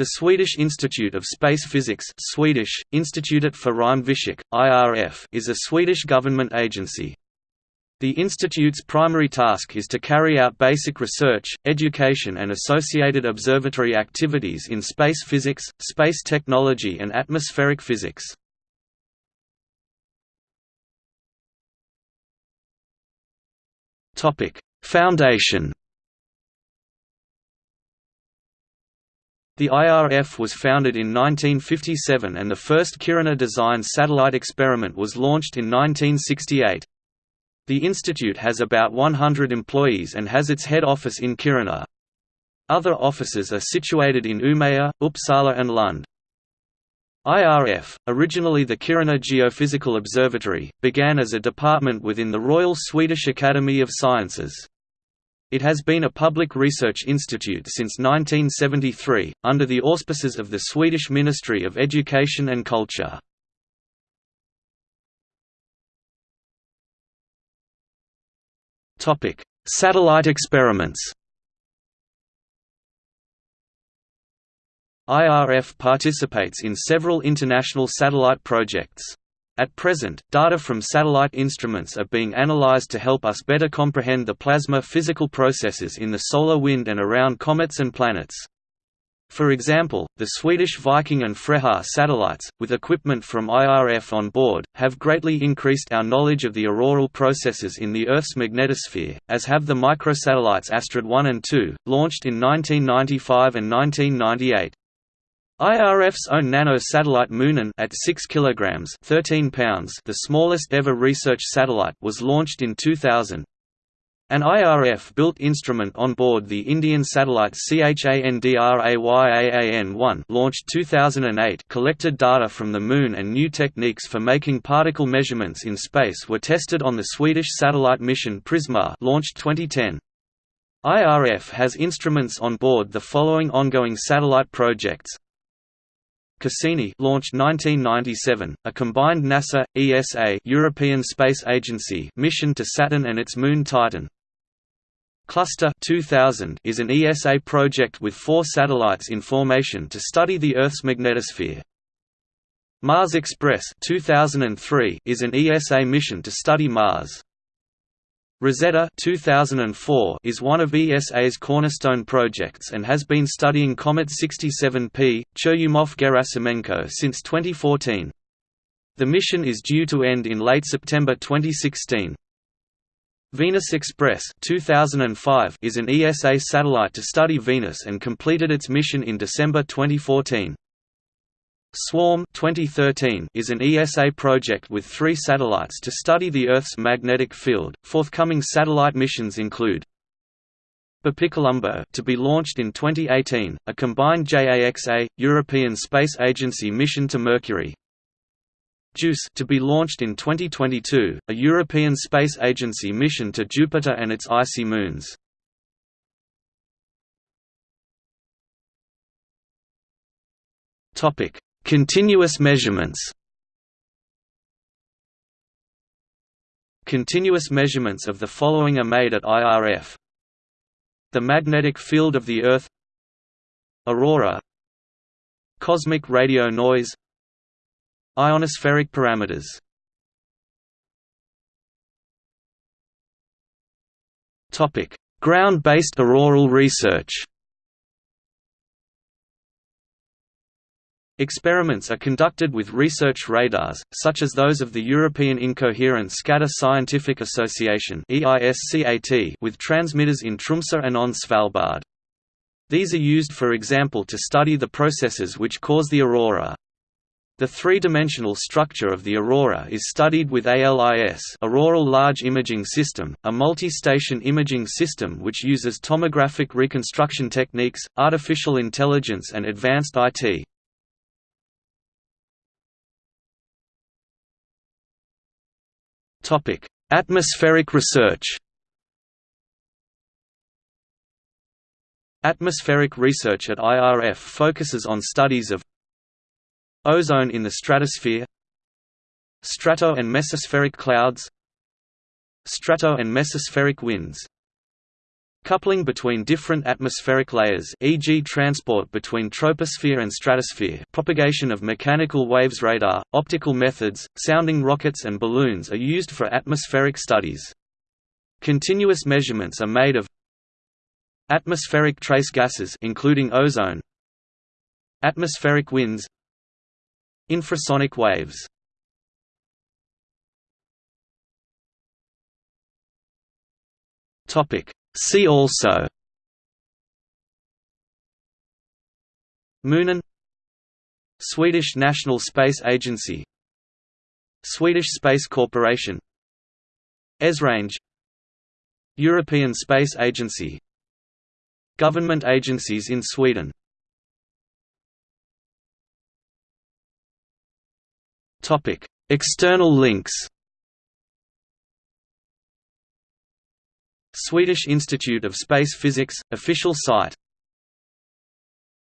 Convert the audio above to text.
The Swedish Institute of Space Physics Swedish, Institutet för Rymdfysik, IRF, is a Swedish government agency. The institute's primary task is to carry out basic research, education and associated observatory activities in space physics, space technology and atmospheric physics. Foundation The IRF was founded in 1957 and the first Kiruna-designed satellite experiment was launched in 1968. The institute has about 100 employees and has its head office in Kiruna. Other offices are situated in Umeå, Uppsala and Lund. IRF, originally the Kiruna Geophysical Observatory, began as a department within the Royal Swedish Academy of Sciences. It has been a public research institute since 1973, under the auspices of the Swedish Ministry of Education and Culture. Satellite experiments IRF participates in several international satellite projects. At present, data from satellite instruments are being analyzed to help us better comprehend the plasma physical processes in the solar wind and around comets and planets. For example, the Swedish Viking and Freja satellites, with equipment from IRF on board, have greatly increased our knowledge of the auroral processes in the Earth's magnetosphere, as have the microsatellites Astrid 1 and 2, launched in 1995 and 1998. IRF's own nano-satellite Munin at 6 kilograms 13 pounds, the smallest ever research satellite, was launched in 2000. An IRF-built instrument on board the Indian satellite CHANDRAYAAN-1 launched 2008 collected data from the Moon and new techniques for making particle measurements in space were tested on the Swedish satellite mission Prisma launched 2010. IRF has instruments on board the following ongoing satellite projects Cassini launched 1997, a combined NASA, ESA European Space Agency mission to Saturn and its moon Titan. Cluster 2000 is an ESA project with four satellites in formation to study the Earth's magnetosphere. Mars Express 2003 is an ESA mission to study Mars. Rosetta 2004 is one of ESA's cornerstone projects and has been studying Comet 67P, Churyumov-Gerasimenko since 2014. The mission is due to end in late September 2016. Venus Express 2005 is an ESA satellite to study Venus and completed its mission in December 2014. Swarm 2013 is an ESA project with three satellites to study the Earth's magnetic field. Forthcoming satellite missions include BepiColombo to be launched in 2018, a combined JAXA European Space Agency mission to Mercury. JUICE to be launched in 2022, a European Space Agency mission to Jupiter and its icy moons. Topic: Continuous measurements. Continuous measurements of the following are made at IRF The magnetic field of the Earth. Aurora. Cosmic radio noise. Ionospheric parameters. Ground-based auroral research Experiments are conducted with research radars, such as those of the European Incoherent Scatter Scientific Association with transmitters in Tromsø and on Svalbard. These are used for example to study the processes which cause the aurora. The three-dimensional structure of the aurora is studied with ALIS Auroral Large Imaging System, a multi-station imaging system which uses tomographic reconstruction techniques, artificial intelligence and advanced IT. Atmospheric research. Atmospheric research at IRF focuses on studies of ozone in the stratosphere, strato and mesospheric clouds, strato and mesospheric winds, Coupling between different atmospheric layers e.g. transport between troposphere and stratosphere propagation of mechanical waves radar, optical methods, sounding rockets and balloons are used for atmospheric studies. Continuous measurements are made of atmospheric trace gases including ozone atmospheric winds infrasonic waves topic See also. Munin. Swedish National Space Agency. Swedish Space Corporation. ESRange. European Space Agency. Government agencies in Sweden. External links Swedish Institute of Space Physics, official site